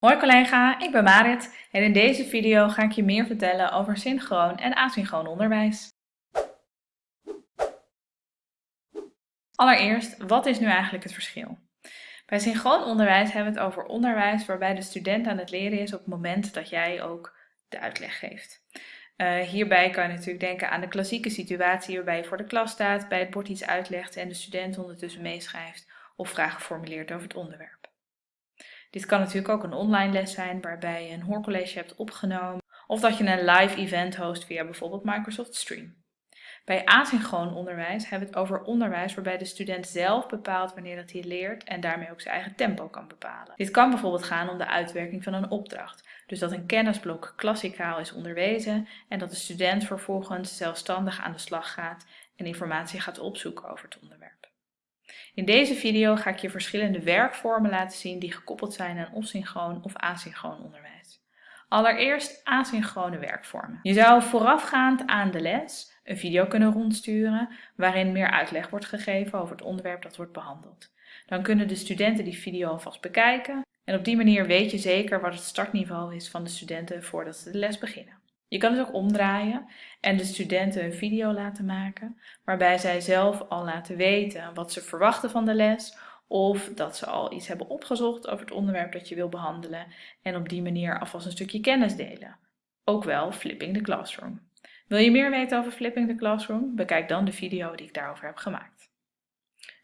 Hoi collega, ik ben Marit en in deze video ga ik je meer vertellen over synchroon en asynchroon onderwijs. Allereerst, wat is nu eigenlijk het verschil? Bij synchroon onderwijs hebben we het over onderwijs waarbij de student aan het leren is op het moment dat jij ook de uitleg geeft. Uh, hierbij kan je natuurlijk denken aan de klassieke situatie waarbij je voor de klas staat, bij het bord iets uitlegt en de student ondertussen meeschrijft of vragen formuleert over het onderwerp. Dit kan natuurlijk ook een online les zijn waarbij je een hoorcollege hebt opgenomen of dat je een live event host via bijvoorbeeld Microsoft Stream. Bij asynchroon onderwijs hebben we het over onderwijs waarbij de student zelf bepaalt wanneer dat hij leert en daarmee ook zijn eigen tempo kan bepalen. Dit kan bijvoorbeeld gaan om de uitwerking van een opdracht, dus dat een kennisblok klassikaal is onderwezen en dat de student vervolgens zelfstandig aan de slag gaat en informatie gaat opzoeken over het onderwerp. In deze video ga ik je verschillende werkvormen laten zien die gekoppeld zijn aan of synchroon of asynchroon onderwijs. Allereerst asynchrone werkvormen. Je zou voorafgaand aan de les een video kunnen rondsturen waarin meer uitleg wordt gegeven over het onderwerp dat wordt behandeld. Dan kunnen de studenten die video alvast bekijken en op die manier weet je zeker wat het startniveau is van de studenten voordat ze de les beginnen. Je kan dus ook omdraaien en de studenten een video laten maken waarbij zij zelf al laten weten wat ze verwachten van de les of dat ze al iets hebben opgezocht over het onderwerp dat je wil behandelen en op die manier alvast een stukje kennis delen. Ook wel Flipping the Classroom. Wil je meer weten over Flipping the Classroom? Bekijk dan de video die ik daarover heb gemaakt.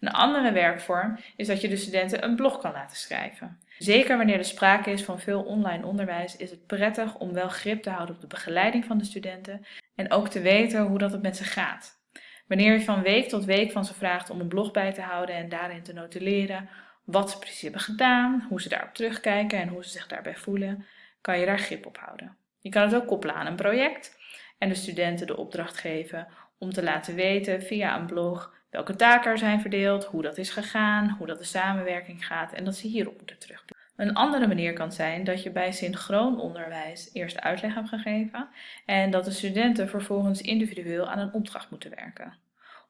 Een andere werkvorm is dat je de studenten een blog kan laten schrijven. Zeker wanneer er sprake is van veel online onderwijs is het prettig om wel grip te houden op de begeleiding van de studenten en ook te weten hoe dat het met ze gaat. Wanneer je van week tot week van ze vraagt om een blog bij te houden en daarin te notuleren wat ze precies hebben gedaan, hoe ze daarop terugkijken en hoe ze zich daarbij voelen, kan je daar grip op houden. Je kan het ook koppelen aan een project en de studenten de opdracht geven om te laten weten via een blog welke taken er zijn verdeeld, hoe dat is gegaan, hoe dat de samenwerking gaat en dat ze hierop moeten terugdoen. Een andere manier kan zijn dat je bij synchroon onderwijs eerst uitleg hebt gegeven en dat de studenten vervolgens individueel aan een opdracht moeten werken.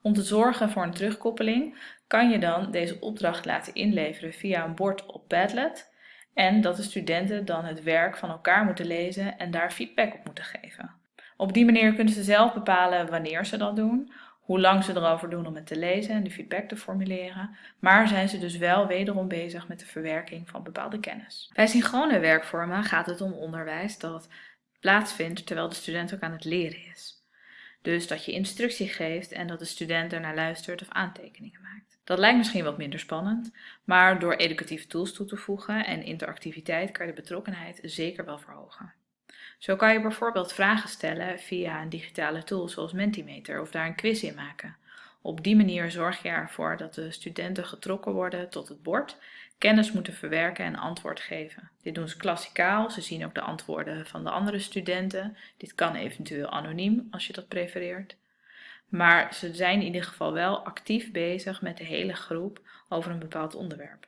Om te zorgen voor een terugkoppeling kan je dan deze opdracht laten inleveren via een bord op Padlet en dat de studenten dan het werk van elkaar moeten lezen en daar feedback op moeten geven. Op die manier kunnen ze zelf bepalen wanneer ze dat doen, hoe lang ze erover doen om het te lezen en de feedback te formuleren, maar zijn ze dus wel wederom bezig met de verwerking van bepaalde kennis. Bij synchrone werkvormen gaat het om onderwijs dat plaatsvindt terwijl de student ook aan het leren is. Dus dat je instructie geeft en dat de student ernaar luistert of aantekeningen maakt. Dat lijkt misschien wat minder spannend, maar door educatieve tools toe te voegen en interactiviteit kan je de betrokkenheid zeker wel verhogen. Zo kan je bijvoorbeeld vragen stellen via een digitale tool zoals Mentimeter of daar een quiz in maken. Op die manier zorg je ervoor dat de studenten getrokken worden tot het bord, kennis moeten verwerken en antwoord geven. Dit doen ze klassikaal, ze zien ook de antwoorden van de andere studenten. Dit kan eventueel anoniem als je dat prefereert. Maar ze zijn in ieder geval wel actief bezig met de hele groep over een bepaald onderwerp.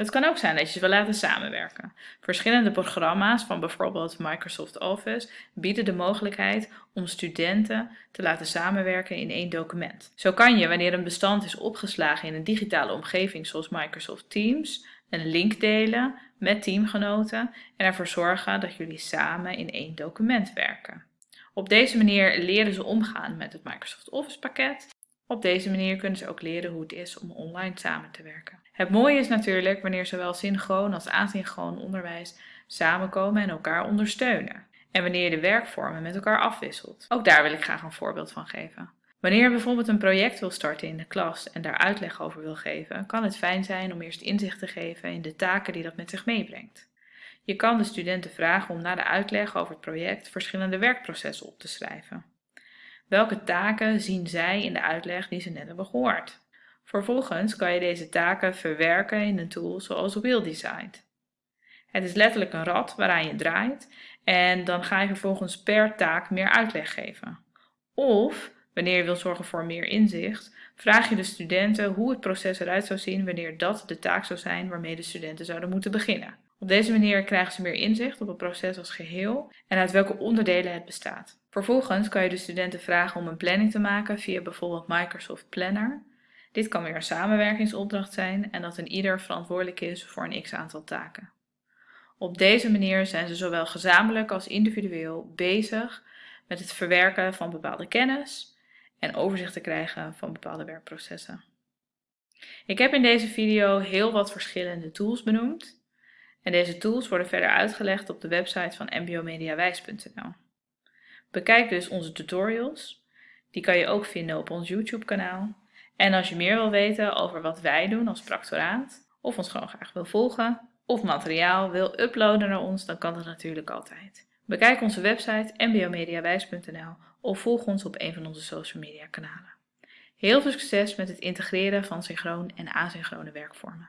Het kan ook zijn dat je ze wil laten samenwerken. Verschillende programma's van bijvoorbeeld Microsoft Office bieden de mogelijkheid om studenten te laten samenwerken in één document. Zo kan je, wanneer een bestand is opgeslagen in een digitale omgeving zoals Microsoft Teams, een link delen met teamgenoten en ervoor zorgen dat jullie samen in één document werken. Op deze manier leren ze omgaan met het Microsoft Office pakket. Op deze manier kunnen ze ook leren hoe het is om online samen te werken. Het mooie is natuurlijk wanneer zowel synchroon als asynchroon onderwijs samenkomen en elkaar ondersteunen. En wanneer je de werkvormen met elkaar afwisselt. Ook daar wil ik graag een voorbeeld van geven. Wanneer je bijvoorbeeld een project wil starten in de klas en daar uitleg over wil geven, kan het fijn zijn om eerst inzicht te geven in de taken die dat met zich meebrengt. Je kan de studenten vragen om na de uitleg over het project verschillende werkprocessen op te schrijven. Welke taken zien zij in de uitleg die ze net hebben gehoord? Vervolgens kan je deze taken verwerken in een tool zoals Wheeldesign. Het is letterlijk een rad waaraan je draait en dan ga je vervolgens per taak meer uitleg geven. Of, wanneer je wilt zorgen voor meer inzicht, vraag je de studenten hoe het proces eruit zou zien wanneer dat de taak zou zijn waarmee de studenten zouden moeten beginnen. Op deze manier krijgen ze meer inzicht op het proces als geheel en uit welke onderdelen het bestaat. Vervolgens kan je de studenten vragen om een planning te maken via bijvoorbeeld Microsoft Planner dit kan weer een samenwerkingsopdracht zijn en dat een ieder verantwoordelijk is voor een x aantal taken. Op deze manier zijn ze zowel gezamenlijk als individueel bezig met het verwerken van bepaalde kennis en overzicht te krijgen van bepaalde werkprocessen. Ik heb in deze video heel wat verschillende tools benoemd en deze tools worden verder uitgelegd op de website van mbomediawijs.nl. Bekijk dus onze tutorials, die kan je ook vinden op ons YouTube kanaal. En als je meer wil weten over wat wij doen als practoraat, of ons gewoon graag wil volgen, of materiaal wil uploaden naar ons, dan kan dat natuurlijk altijd. Bekijk onze website mbomediawijs.nl of volg ons op een van onze social media kanalen. Heel veel succes met het integreren van synchroon en asynchrone werkvormen.